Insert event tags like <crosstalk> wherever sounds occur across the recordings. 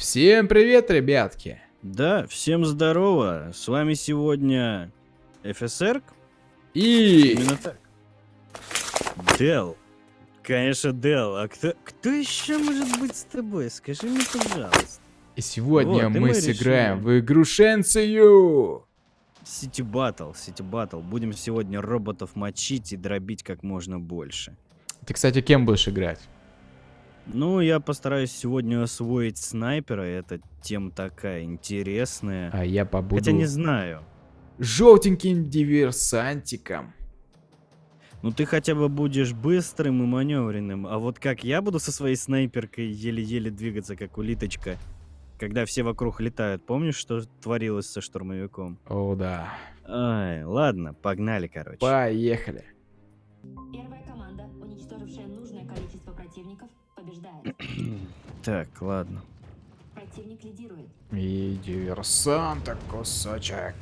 Всем привет, ребятки! Да, всем здорово. С вами сегодня ФСР. И... Именно так. Дел. Конечно, Дел. А кто, кто еще может быть с тобой? Скажи мне, пожалуйста. И сегодня Вот, мы мы сыграем решили. в игру Шенсию! Сити Баттл, Сити Баттл. Будем сегодня роботов мочить и дробить как можно больше. Ты, кстати, кем будешь играть? Ну, я постараюсь сегодня освоить снайпера. Это тема такая интересная. А я побуду Хотя не знаю. желтеньким диверсантиком. Ну ты хотя бы будешь быстрым и маневренным, а вот как я буду со своей снайперкой еле-еле двигаться, как улиточка, когда все вокруг летают. Помнишь, что творилось со штурмовиком? О, да. Ай, ладно, погнали, короче. Поехали. Первая команда, уничтожившая нужное количество противников, побеждает. <clears throat> Так, ладно. Противник лидирует. И диверсанта кусочек.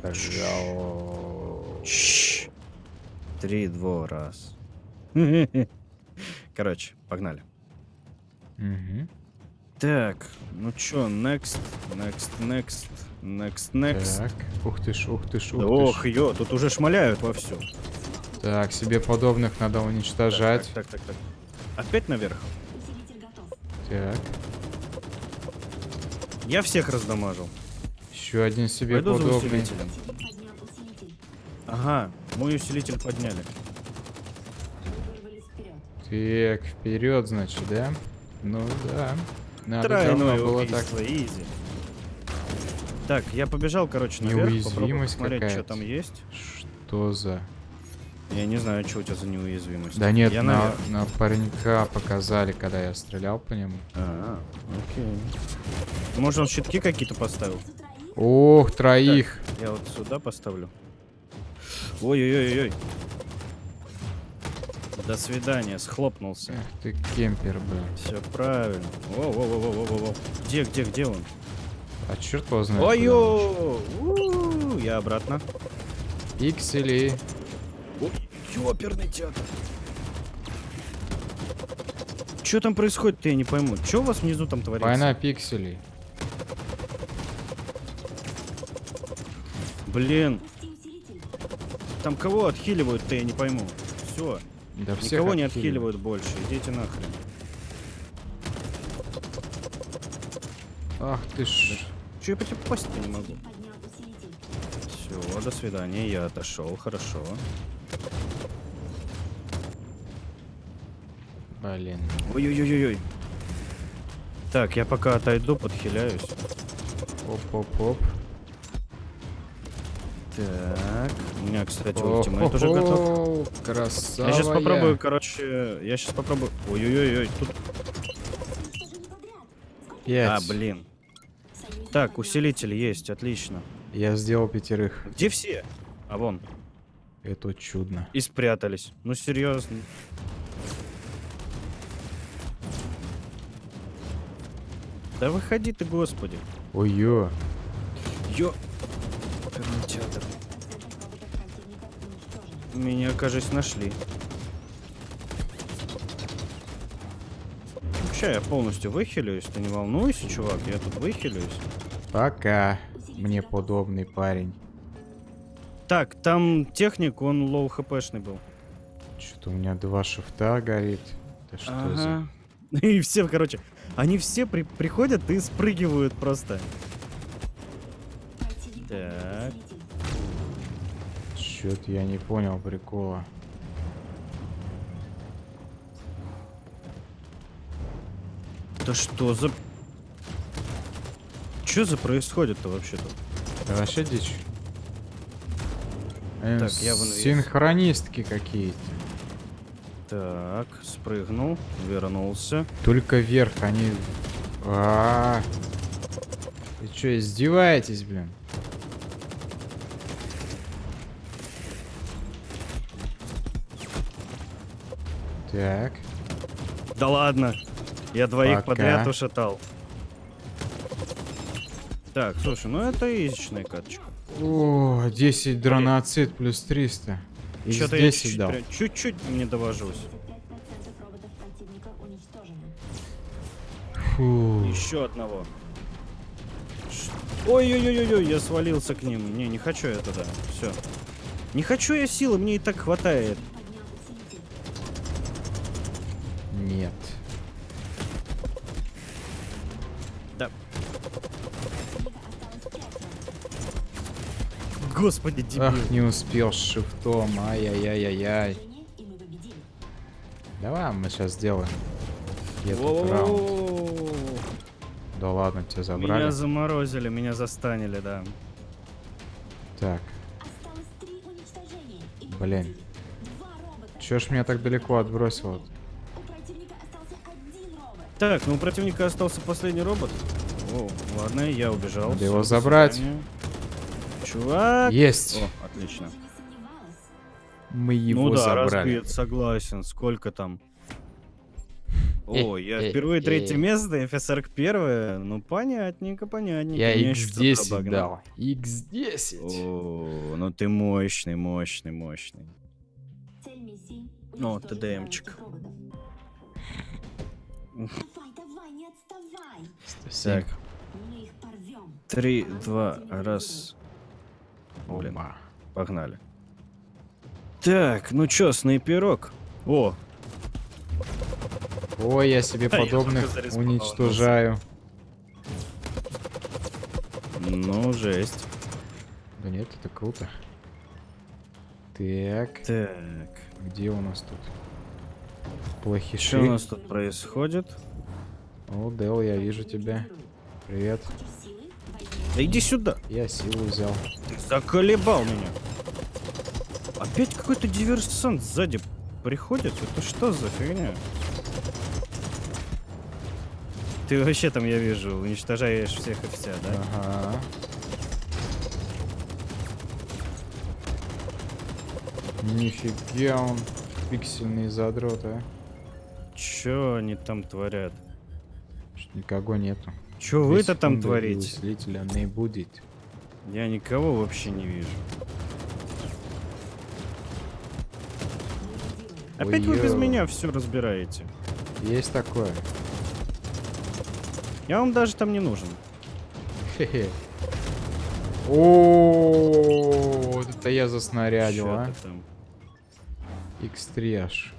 Пожалуй. Три, два, раз. <laughs> Короче, погнали. Мгм. Так, ну чё, next, next, next, next, next. Так, ух ты ж, ух ты ж, ух Да ты ох, ж. ё, тут уже шмаляют вовсю. Так, себе подобных надо уничтожать. Так, так, так, так. Опять наверх? Усилитель готов. Так, Я всех раздамажил. еще один себе Пойду за усилителем. Ага, мой усилитель подняли. Так, вперед, значит, да? Ну да. Надо Тройное было так. изи. Так, я побежал, короче, наверх, попробую Неуязвимость посмотреть, что там есть. Что за... Я не знаю, что у тебя за неуязвимость. Да нет, я на, наверх. на паренька показали, когда я стрелял по нему. А, окей. Может, он щитки какие-то поставил? Троих? Ох, троих. Я вот сюда поставлю. Ой-ой-ой-ой. До свидания, схлопнулся. Эх ты кемпер, блин. Все правильно. Воу-воу-воу-воу-воу. Где, где, где он? А черт его знает. У, Я обратно. Пиксели. Ой, ёперный театр. Что там происходит-то, я не пойму. Что у вас внизу там творится? Война пикселей. Блин, там кого отхиливают-то, я не пойму. Все, Да никого не отхиливают. больше. Идите нахрен. Ах ты ж. Че я по тебе попасть-то не могу? Все, до свидания, я отошел, хорошо. Блин. Ой-ой-ой-ой. Так, я пока отойду, подхиляюсь. Оп-оп-оп. Так, у меня, кстати, ультимейт уже готов. Красава. Я сейчас попробую, короче, я сейчас попробую. Ой-ой-ой, тут. Сколько Пять. А, блин. Так, усилитель есть, отлично. Я сделал пятерых. Где все? А вон. Это чудно. И спрятались. Ну серьезно. Да выходи ты, господи. Ой-ё. Ё. Кинотеатр. 5% роботов противника уничтожено. Меня, кажется, нашли. Сейчас я полностью выхилюсь, ты не волнуйся, чувак, я тут выхилюсь. Пока. Мне подобный парень. Так, там техник, он low HP -шный был. Что-то у меня два шифта горит. Да что за... Ага. <laughs> И все, короче, они все при- приходят и спрыгивают просто. Так. Чё-то я не понял прикола. Да что за... Что за происходит-то вообще тут? Да вообще дичь. Э, Так, я в инвиз. Синхронистки какие-то. Так, спрыгнул, вернулся. Только вверх они... А -а -а. Вы что, издеваетесь, блин? Так. Да ладно, я двоих Пока. подряд ушатал. Так, слушай, ну это изичная каточка. О, 10 дроноцит плюс 300. Из Что-то я 10 чуть-чуть, дал. прям- чуть-чуть не довожусь. 5% роботов противника уничтожено. Фу. Еще одного. Ой-ой-ой-ой, я свалился к ним. Не, не хочу я туда. Все. Не хочу я силы, мне и так хватает. Нет. Господи, дебил. Ах, не успел с шифтом. Ай-яй-яй-яй-яй. Давай мы сейчас сделаем. Этот раунд. Воу. Да ладно, тебя забрали. Меня заморозили, меня застанили, да. Так, Осталось три уничтожения, и мы Блин. победили. Два робота. чё ж меня так далеко отбросило? У противника остался один робот. Так, ну у противника остался последний робот. О, ладно, я убежал. Надо его забрать. свидания. Чувак. Есть! О, отлично. Мы его ну да, забрали. разбит, согласен. Сколько там? Э, О, я э, впервые третье э. место, FSR первое. Ну, понятненько, понятненько. Я Меня ещё кто-то X10 обогнал. дал. X10. О, ну ты мощный, мощный, мощный. Уничтожить ТДМчик. Давай, давай, не отставай. 107. Так, три, два, раз. Блин, Опа. погнали. Так, ну чё, снайперок? О, Ой, я себе <laughs> я подобных зареспаунился. уничтожаю. ну жесть. Да нет, это круто. Так, Так, где у нас тут? Плохиши. что у нас тут происходит? О, Дел, я вижу тебя. Привет. Да иди сюда. Я силу взял. Ты заколебал меня. Опять какой-то диверсант сзади приходит? Это что за фигня? Ты вообще там, я вижу, уничтожаешь всех и вся, да? Ага. Нифига он пиксельный задрот, а. Чё они там творят? Никого нету. Чё Две вы-то там творите? Усилителя не будет. Я никого вообще не вижу. Опять вы без меня все разбираете. Есть такое. Я вам даже там не нужен. Хе-хе. О, вот это я заснарядил, а. ты там? X3 аж.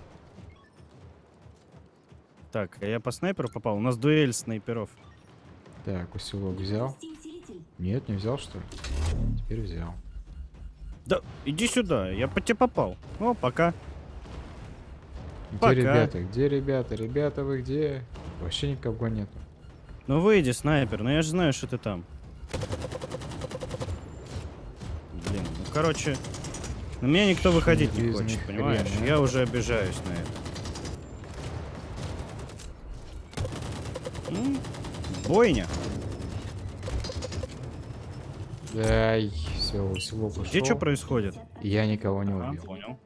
Так, а я по снайперу попал. У нас дуэль снайперов. Так, усилок взял. Нет, не взял, что ли? Теперь взял. Да, иди сюда, я по тебе попал. О, пока. Где Пока. ребята? Где ребята? Ребята, вы где? Вообще никого нету. Ну выйди, снайпер, ну я же знаю, что ты там. Блин, ну короче, на меня никто выходить не Железный хочет, хрен, понимаешь? а? Я уже обижаюсь на это. М, Бойня. Дай, все, усилок ушел. Где что происходит? Я никого не Ага, убил. понял.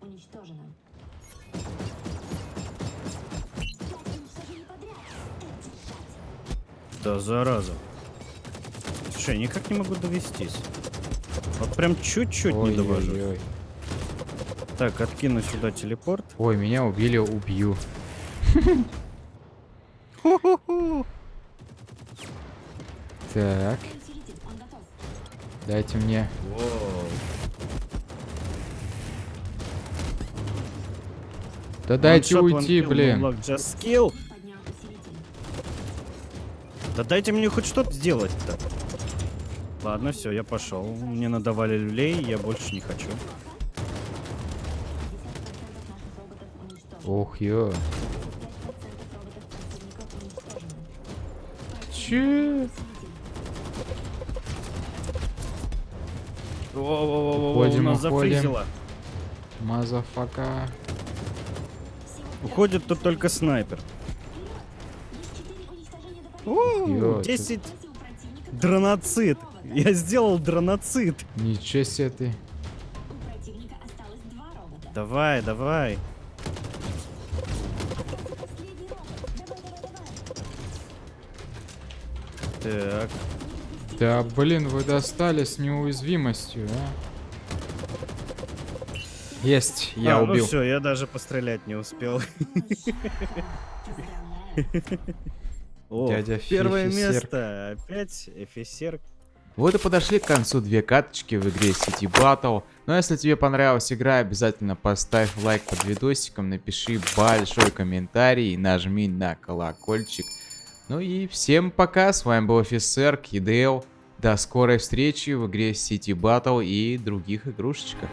Да зараза. Слушай, никак не могу довестись. Вот прям чуть-чуть не довожу. Ой-ой-ой. Так, откину сюда телепорт. Ой, меня убили, убью. Ху-ху-ху. Так, дайте мне. Да дайте shot, one уйти, блин. Да дайте мне хоть что-то сделать-то. Ладно, все, я пошел. Мне надавали люлей, я больше не хочу. 50% наших роботов уничтожено. Ох, ё. 5% роботов противника уничтожено. Че? У Уходим, нас уходим. зафризило. Motherfucker. Уходит тут только снайпер. О, Ё, 10 Кстати, у противника дроноцит. Я сделал дроноцит. Ничего себе ты. Давай, давай. Так, Да блин, вы достали с неуязвимостью, а? Есть, я А, убил. Ну все, я даже пострелять не успел. <laughs> О, Дядя первое Фифисерк. место. Опять офицер. Вот и подошли к концу две каточки в игре City Battle. Ну а если тебе понравилась игра, обязательно поставь лайк под видосиком, напиши большой комментарий и нажми на колокольчик. Ну и всем пока, с вами был офицер Кидео. До скорой встречи в игре City Battle и других игрушечках.